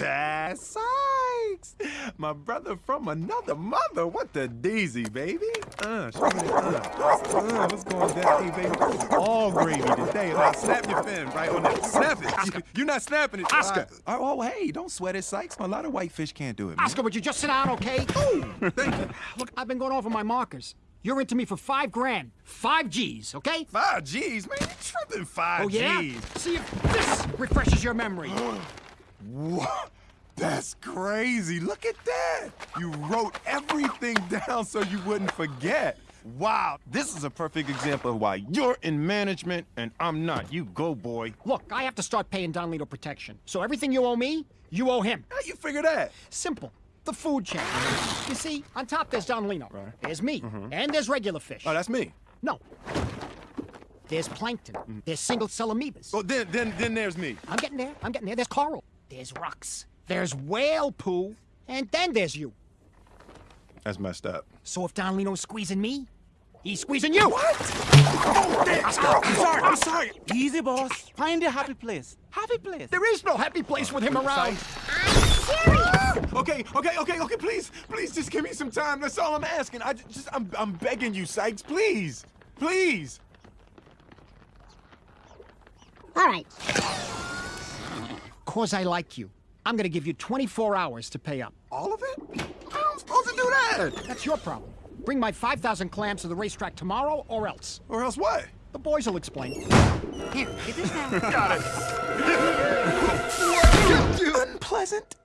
Ah, Sykes! My brother from another mother. What the daisy, baby? Uh, show me the, uh, uh, what's going down? Hey, baby, all gravy today. Now, snap your fin right on that. Snap it. Oscar. You, you're not snapping it. Oscar. Uh, oh, hey, don't sweat it, Sykes. A lot of whitefish can't do it, man. Oscar, would you just sit down, okay? Thank you. Look, I've been going over my markers. You're into me for five grand. Five G's, okay? Five G's, man. You tripping five Oh, yeah? G's. See if this refreshes your memory. What? That's crazy. Look at that. You wrote everything down so you wouldn't forget. Wow, this is a perfect example of why you're in management and I'm not. You go, boy. Look, I have to start paying Don Lino protection. So everything you owe me, you owe him. How you figure that? Simple. The food chain. You see, on top there's Don Lino. Right. There's me. Mm -hmm. And there's regular fish. Oh, that's me. No. There's plankton. There's single-cell amoebas. Oh, then, then, then there's me. I'm getting there. I'm getting there. There's coral. There's rocks. There's whale poo. And then there's you. That's messed up. So if Don Lino's squeezing me, he's squeezing you. What? Oh, damn. I'm sorry. I'm sorry. Easy, boss. Find a happy place. Happy place. There is no happy place with him around. Okay, okay, okay, okay. Please, please, just give me some time. That's all I'm asking. I just, I'm, I'm begging you, Sykes. Please, please. All right. Cause I like you. I'm gonna give you 24 hours to pay up. All of it? How am I supposed to do that? That's your problem. Bring my 5,000 clams to the racetrack tomorrow or else. Or else what? The boys will explain. Here, get this now. Got it. Unpleasant